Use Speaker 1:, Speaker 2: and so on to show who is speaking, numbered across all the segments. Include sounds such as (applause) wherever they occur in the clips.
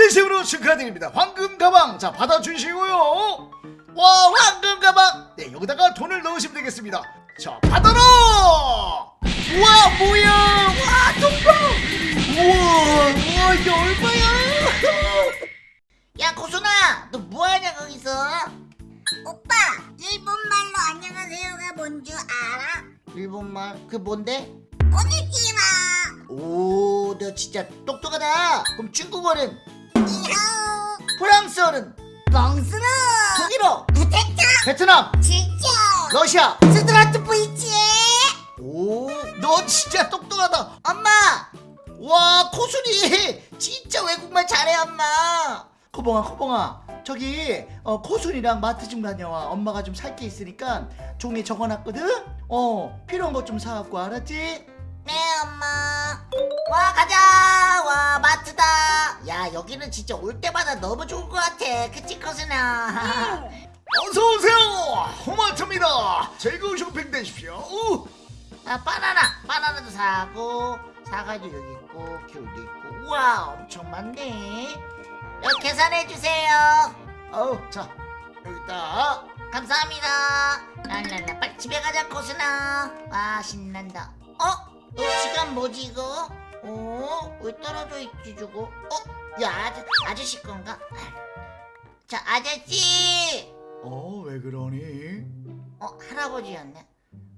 Speaker 1: 진심으로 축하드립니다. 황금 가방. 자 받아주시고요. 와 황금 가방. 네 여기다가 돈을 넣으시면 되겠습니다. 자 받아라! 우와 뭐야? 와 돈방 우와 우와 이게 얼마야? (laughs)
Speaker 2: 야 고순아 너 뭐하냐 거기서?
Speaker 3: 오빠 일본말로 안녕하세요가 뭔 줄 알아?
Speaker 2: 일본말? 그 뭔데?
Speaker 3: 오니지마.
Speaker 2: 오너 진짜 똑똑하다. 그럼 중국어는
Speaker 3: 이하오
Speaker 2: 프랑스어는
Speaker 3: 멍스러
Speaker 2: 독일어.
Speaker 3: 부탁자
Speaker 1: 베트남.
Speaker 3: 진짜.
Speaker 1: 러시아.
Speaker 3: 스트라트 브이치.
Speaker 1: 오너 진짜 똑똑하다.
Speaker 2: 엄마! 와 코순이. 진짜 외국말 잘해 엄마.
Speaker 1: 코봉아 코봉아. 저기 어, 코순이랑 마트 좀 다녀와. 엄마가 좀 살 게 있으니까 종이에 적어놨거든? 어 필요한 것 좀 사갖고 알았지?
Speaker 2: 네 엄마 와 가자! 와 마트다! 야 여기는 진짜 올 때마다 너무 좋은 것 같아. 그치 코순아
Speaker 1: 어서오세요! 호마트입니다. 즐거운 쇼핑 되십시오. 우.
Speaker 2: 아 바나나! 바나나도 사고 사과도 여기 있고 귤도 있고. 우와 엄청 많네. 여기 계산해 주세요.
Speaker 1: 아우 자 여기다.
Speaker 2: 감사합니다. 랄랄라 빨리 집에 가자 코스나. 와 신난다. 어? 어 시간 뭐지 이거? 어? 왜 떨어져 있지 저거? 어? 야 아저, 아저씨 건가? 자 아저씨
Speaker 1: 어 왜 그러니?
Speaker 2: 어 할아버지였네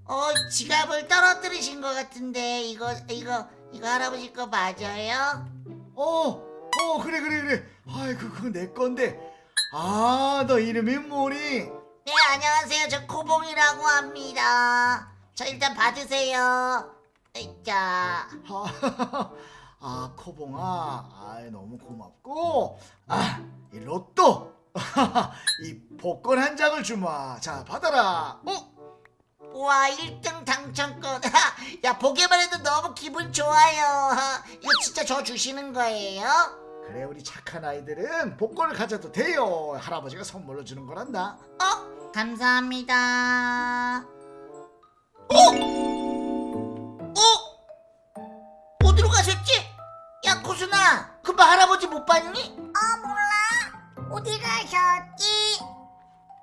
Speaker 2: 어 지갑을 떨어뜨리신 것 같은데 이거 이거 이거 할아버지 거 맞아요?
Speaker 1: 어, 어 그래 그래 그래 아이 그 그거 내 건데 아 너 이름이 뭐니?
Speaker 2: 네 안녕하세요 저 코봉이라고 합니다 저 일단 받으세요 자
Speaker 1: 아, (laughs) 아 코봉아. 아 너무 고맙고. 아이 로또. (laughs) 이 복권 한 장을 주마. 자 받아라. 어?
Speaker 2: 와 1등 당첨권. (laughs) 야 보기만 해도 너무 기분 좋아요. 이거 진짜 저 주시는 거예요?
Speaker 1: 그래 우리 착한 아이들은 복권을 가져도 돼요. 할아버지가 선물로 주는 거란다.
Speaker 2: 어? 감사합니다. 어? 어? 어디로 가셨지? 야 고순아 금방 할아버지 못 봤니?
Speaker 3: 어 몰라 어디 가셨지?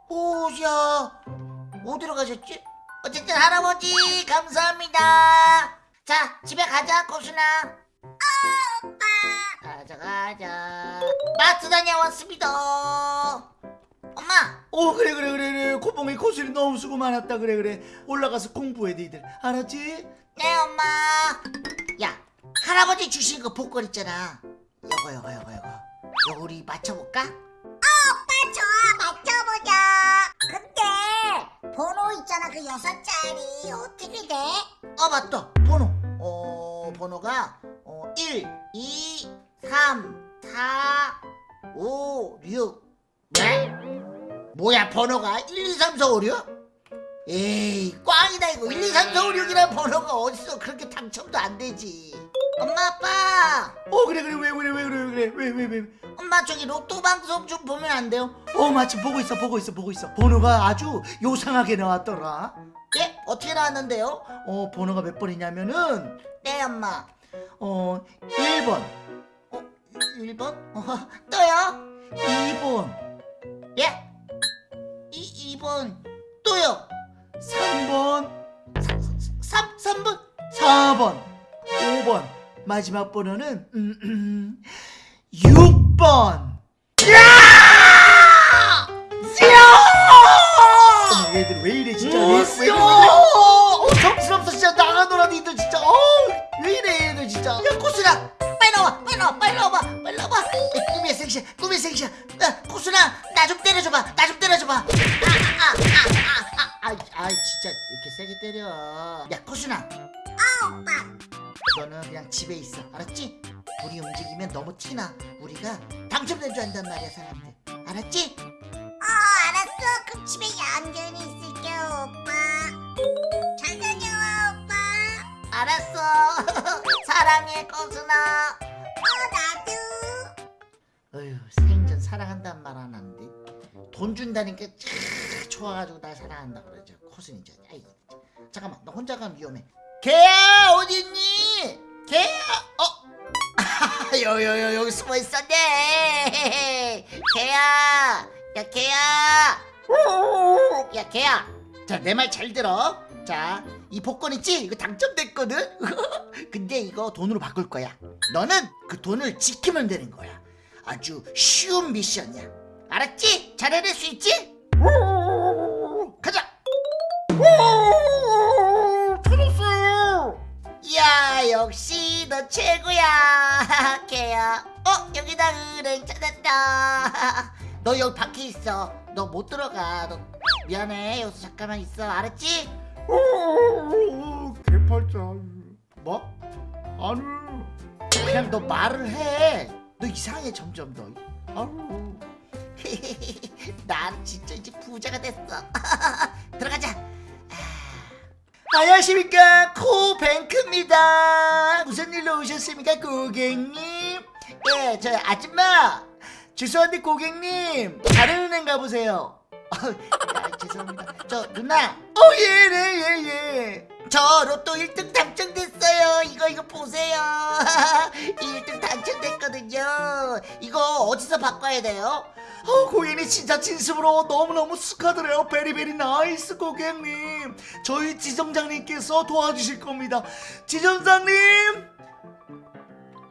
Speaker 2: 오야 어디로 가셨지? 어쨌든 할아버지 감사합니다 자 집에 가자 고순아 가자 가자 마트 다녀왔습니다 엄마
Speaker 1: 어 그래 그래 그래 그래 코봉이 코술이 너무 수고 많았다 그래 그래 올라가서 공부해 니들 알았지?
Speaker 2: 네 엄마 야 할아버지 주신 거 복권 있잖아. 요거 요거 요거 요거. 요거 우리 맞춰볼까?
Speaker 3: 오빠 좋아. 맞춰보자. 근데 번호 있잖아 그 여섯 자리. 어떻게 돼?
Speaker 2: 어 맞다. 번호. 어 번호가 어, 1 2 3 4 5 6 네? 뭐야 번호가? 1 2 3 4 5 6? 에이 꽝이다 이거. 1 2 3 4 5 6이라는 번호가 어딨어. 그렇게 당첨도 안 되지 엄마 아빠
Speaker 1: 어 그래 그래 왜 그래 왜 그래 왜 그래 왜왜 왜, 왜.
Speaker 2: 엄마 저기 로또 방송 좀 보면 안 돼요?
Speaker 1: 어 마침 보고 있어 보고 있어 보고 있어 번호가 아주 요상하게 나왔더라
Speaker 2: 예? 어떻게 나왔는데요?
Speaker 1: 어 번호가 몇 번이냐면은
Speaker 2: 네 엄마
Speaker 1: 어 1번
Speaker 2: 어? 1번? 어, (laughs) 또요?
Speaker 1: 2번
Speaker 2: 예? 이, 2번 또요
Speaker 1: 3번
Speaker 2: 3, 3번
Speaker 1: 4번 5번 마지막 번호는 음, 음, 6번. 어머 얘들 왜 이래 진짜. 왜, 왜, 왜, 어, 정신없어 진짜. 나가노라 니들 진짜. 어, 왜 이래 얘들 진짜.
Speaker 2: 야 코순아 빨리 나와 빨리 나와 빨리 나와봐 빨리 나와봐. 야, 꿈의 생시야 꿈의 생시야 야 코순아 나좀 때려줘봐 나 좀 때려줘봐. 아 아 아 아 아 아. 아, 아, 진짜 이렇게 세게 때려. 야 코순아
Speaker 3: 아 오빠
Speaker 2: 너는 그냥 집에 있어. 알았지? 우리 움직이면 너무 티나. 우리가 당첨된 줄 안단 말이야 사람들. 알았지?
Speaker 3: 어 알았어. 그럼 집에 얌전히 있을게 오빠. 잘 다녀와 오빠.
Speaker 2: 알았어. (laughs) 사랑해 코순아.
Speaker 3: 어 나도.
Speaker 2: 어휴 생전 사랑한다는 말안 하는데 돈 준다니까 참 좋아가지고 날 사랑한다 그러죠. 코순이 진짜 아이 잠깐만. 너 혼자 가면 위험해. 개야 어딨니? 개야! 어? (laughs) 여여여 여기 숨어 있었네. (laughs) 개야! 야 개야! 야 개야! 자 내 말 잘 들어. 자 이 복권 있지? 이거 당첨됐거든? (laughs) 근데 이거 돈으로 바꿀 거야. 너는 그 돈을 지키면 되는 거야. 아주 쉬운 미션이야. 알았지? 잘 해낼 수 있지 역시 너 최고야 (laughs) 개야 어 여기다 은행 찾았다 (laughs) 너 여기 밖에 있어 너 못 들어가 너 미안해 여기서 잠깐만 있어 알았지?
Speaker 1: 개팔자. 뭐? 아니.
Speaker 2: 그냥 너 말을 해너 이상해 점점 너
Speaker 1: 아유. (laughs)
Speaker 2: 난 진짜 이제 부자가 됐어 안녕하십니까. 코뱅크입니다. 무슨 일로 오셨습니까 고객님? 예저 아줌마. 죄송한데 고객님. 다른 은행 가보세요. (laughs) 아, 죄송합니다. 저 누나. 어예네예예. 저 로또 1등 당첨됐어요 이거 이거 보세요 (laughs) 1등 당첨됐거든요 이거 어디서 바꿔야 돼요?
Speaker 1: 어, 고객님 진짜 진심으로 너무너무 축하드려요. very very nice 고객님. 저희 지점장님께서 도와주실 겁니다. 지점장님!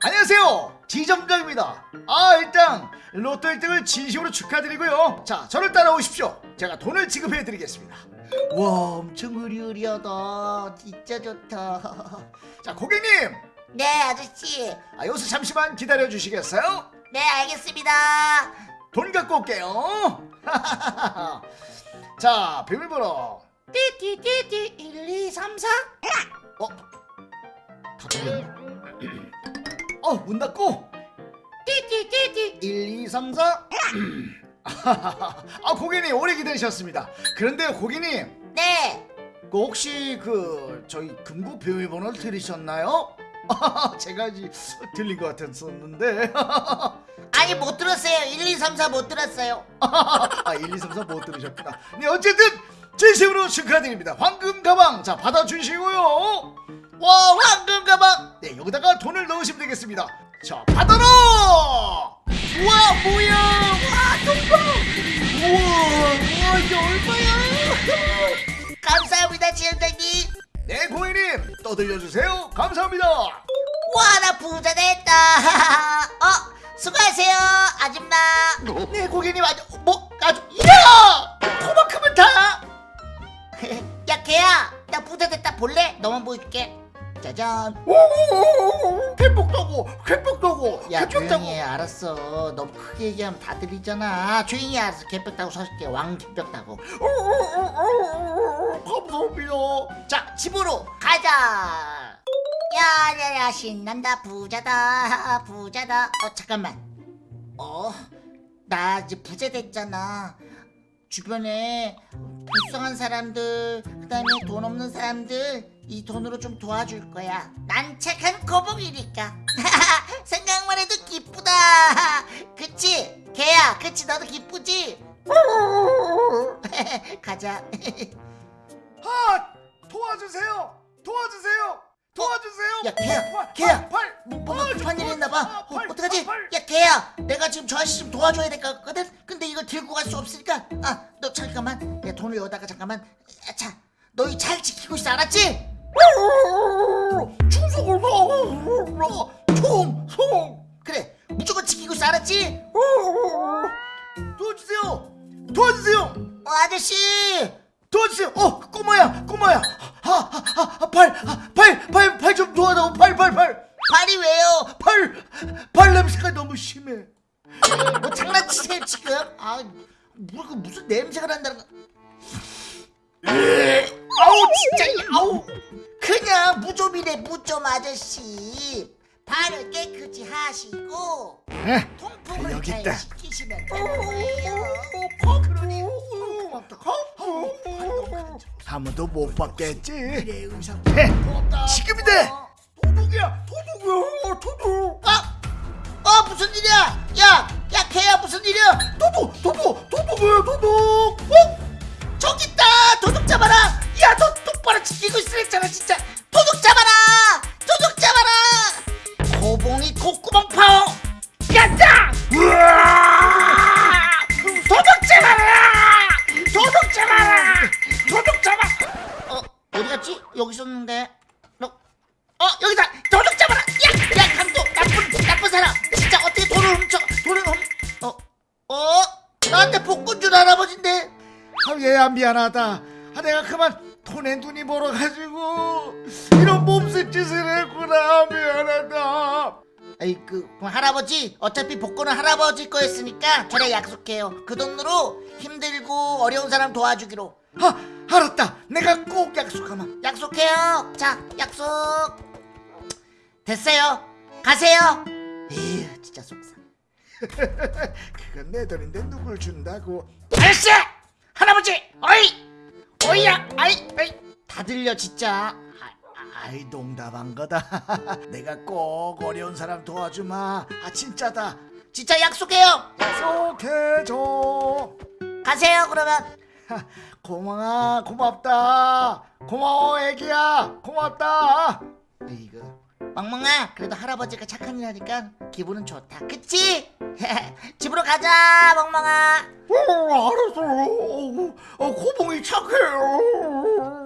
Speaker 1: 안녕하세요. 지점장입니다. 아, 일단 로또 1등을 진심으로 축하드리고요. 자, 저를 따라오십시오. 제가 돈을 지급해 드리겠습니다.
Speaker 2: 와 엄청 으리으리하다 진짜 좋다 (laughs)
Speaker 1: 자, 고객님!
Speaker 2: 네 아저씨
Speaker 1: 아, 여기서 잠시만 기다려 주시겠어요?
Speaker 2: 네 알겠습니다
Speaker 1: 돈 갖고 올게요. (laughs) 자, 비밀번호.
Speaker 2: 띠띠띠띠 1 2 3 4
Speaker 1: 어? 다 들렸네. 어, 문 닫고.
Speaker 2: 띠띠띠띠
Speaker 1: 1, 2, 3, 4. (laughs) 아, 고객님 오래 기다리셨습니다. 그런데 고객님,
Speaker 2: 네
Speaker 1: 그 혹시 그 저희 금고 비밀번호를 들으셨나요? (laughs) 제가 이제 들린 것 같았었는데. (laughs)
Speaker 2: 아니 못 들었어요 1 2 3 4 못 들었어요
Speaker 1: 아, 1, 2, 3, 4 못 들으셨구나. 네, 어쨌든 진심으로 축하드립니다. 황금 가방 자 받아주시고요. 와, 황금 가방. 네, 여기다가 돈을 넣으시면 되겠습니다. 자, 받아라. 우와, 뭐야? 와, 돈봐. 우와, 우와, 이게 얼마야? (laughs)
Speaker 2: 감사합니다 지원장님
Speaker 1: 네, 고객님 떠들려주세요. 감사합니다.
Speaker 2: 와 나 부자 됐다 (laughs) 어 수고하세요 아줌마
Speaker 1: 네, 고객님 아주 뭐 아주 야! 그만큼은 다. (laughs)
Speaker 2: 야 개야 나 부자 됐다 볼래? 너만 보여줄게 짜잔
Speaker 1: 오, 쾌복도고, 쾌복도고,
Speaker 2: 야
Speaker 1: 쾌복도고.
Speaker 2: 조용히 해. 알았어. 너무 크게 얘기하면 다 들리잖아. 조용히 해. 알았어. 개벽 타고 서줄게. 왕 개벽 타고.
Speaker 1: 감사합니다.
Speaker 2: 자 집으로 가자. 야야야 신난다. 부자다. (laughs) 부자다. 어 잠깐만. 어나 이제 부자 됐잖아. 주변에 불쌍한 사람들 그다음에 돈 없는 사람들 이 돈으로 좀 도와줄 거야. 난 착한 거북이니까. (laughs) 생각만 해도 기쁘다. (laughs) 그치? 개야 그치? 너도 기쁘지? (laughs) 가자.
Speaker 1: 아, 도와주세요. 도와주세요. 도와주세요.
Speaker 2: 야, 개야,
Speaker 1: 팔,
Speaker 2: 개야.
Speaker 1: 팔,
Speaker 2: 뭔가
Speaker 1: 팔,
Speaker 2: 급한 일이
Speaker 1: 팔,
Speaker 2: 있나봐.
Speaker 1: 아,
Speaker 2: 어,
Speaker 1: 팔,
Speaker 2: 어떡하지?
Speaker 1: 아, 팔.
Speaker 2: 야 개야 내가 지금 저 아저씨 좀 도와줘야 될 것 같거든? 근데 이걸 들고 갈 수 없으니까. 아 너 잠깐만. 내 돈을 여기다가 잠깐만. 자 너희 잘 지키고 있어. 알았지?
Speaker 1: 충성을 나. 충성.
Speaker 2: 그래 무조건 지키고 있어 알았지?
Speaker 1: 도와주세요. 도와주세요.
Speaker 2: 어 아저씨
Speaker 1: 도와주세요. 어, 꼬마야, 꼬마야. 아, 아, 아, 팔, 아, 팔, 팔, 팔 좀 도와다오. 팔, 팔, 팔.
Speaker 2: 발이 왜요?
Speaker 1: 팔, 팔 냄새가 너무 심해.
Speaker 2: 뭐 장난치세요 지금? 아 뭐, 그 무슨 냄새가 난다는 거 아우 진짜 아우 그냥 무좀이래 무좀 아저씨 발을 깨끗이 하시고
Speaker 1: 에,
Speaker 2: 통풍을
Speaker 1: 여기
Speaker 2: 잘
Speaker 1: 있다.
Speaker 2: 시키시면.
Speaker 1: 한 번도 못 받겠지.
Speaker 2: 그래 의사
Speaker 1: 해, 지금이다. 도둑이야, 도둑이야, 도둑.
Speaker 2: 아! 어 무슨 일이야 야! 야 걔야 무슨 일이야
Speaker 1: 도둑, 도둑, 도둑이야, 도둑. 어?
Speaker 2: 저기 있다 도둑 잡아라 야너 똑바로 지키고 있으랬잖아 진짜. 도둑 잡아라! 도둑 잡아라! 고봉이 콧구멍
Speaker 1: 파워! 야자 도둑 잡아라! 도둑 잡아라! 도둑 잡아! 어 어디 갔지? 여기 있었는데. 어, 어 여기다! 도둑 잡아라! 야야
Speaker 2: 야, 강도 나쁜 나쁜 사람! 진짜 어떻게 돈을 훔쳐 돈을 훔어 어? 나한테 복권 준 할아버지인데.
Speaker 1: 참 얘야 미안하다. 아 내가 그만 돈에 눈이 멀어가지고 이런 몸짓 짓을 했구나 미안하다.
Speaker 2: 아이 그 그럼 할아버지 어차피 복권은 할아버지 거였으니까 저랑 약속해요. 그 돈으로 힘들고 어려운 사람 도와주기로.
Speaker 1: 아 알았다. 내가 꼭 약속하마.
Speaker 2: 약속해요. 자 약속. 됐어요. 가세요. 에휴 진짜 속상. (laughs)
Speaker 1: 그건 내 돈인데 누굴 준다고.
Speaker 2: 아저씨! 할아버지 다 들려 진짜.
Speaker 1: 아이 농담한 거다. (laughs) 내가 꼭 어려운 사람 도와주마. 아 진짜다.
Speaker 2: 진짜 약속해요.
Speaker 1: 약속해줘.
Speaker 2: 가세요 그러면.
Speaker 1: 하, 고마워. 고맙다. 고마워 애기야. 고맙다.
Speaker 2: 이거 멍멍아 그래도 할아버지가 착한 일 하니까 기분은 좋다. 그치? (laughs) 집으로 가자 멍멍아.
Speaker 1: 어 알았어 어, 어, 고봉이 착해요